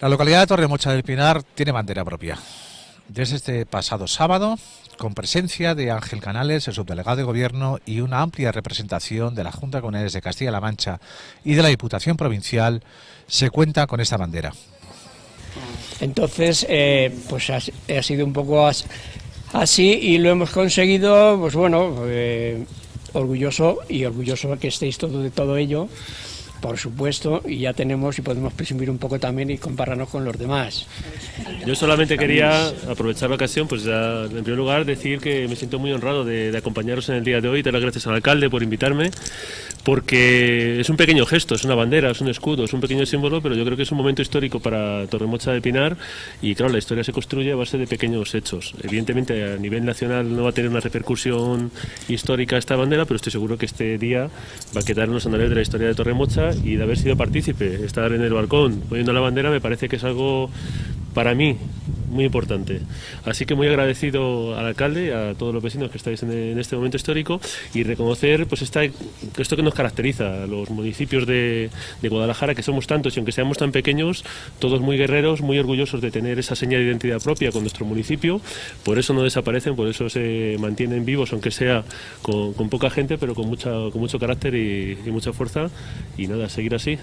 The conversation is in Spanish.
La localidad de Torremocha del Pinar tiene bandera propia. Desde este pasado sábado, con presencia de Ángel Canales, el subdelegado de Gobierno, y una amplia representación de la Junta Comunales de Castilla-La Mancha y de la Diputación Provincial, se cuenta con esta bandera. Entonces, eh, pues ha, ha, sido un poco así y lo hemos conseguido, pues bueno, eh, orgulloso y orgulloso que estéis todo de todo ello por supuesto, y ya tenemos y podemos presumir un poco también y compararnos con los demás. Yo solamente quería aprovechar la ocasión, pues ya, en primer lugar decir que me siento muy honrado de, acompañaros en el día de hoy, dar las gracias al alcalde por invitarme, porque es un pequeño gesto, es una bandera, es un escudo, es un pequeño símbolo, pero yo creo que es un momento histórico para Torremocha de Pinar y claro, la historia se construye a base de pequeños hechos. Evidentemente a nivel nacional no va a tener una repercusión histórica esta bandera, pero estoy seguro que este día va a quedar en los anales de la historia de Torremocha y de haber sido partícipe, estar en el balcón poniendo la bandera me parece que es algo para mí muy importante. Así que muy agradecido al alcalde a todos los vecinos que estáis en, este momento histórico y reconocer pues esta, esto que nos caracteriza los municipios de, de, Guadalajara, que somos tantos y aunque seamos tan pequeños, todos muy guerreros, muy orgullosos de tener esa señal de identidad propia con nuestro municipio, por eso no desaparecen, por eso se mantienen vivos, aunque sea con, poca gente, pero con, mucha, con mucho carácter y mucha fuerza y nada, seguir así.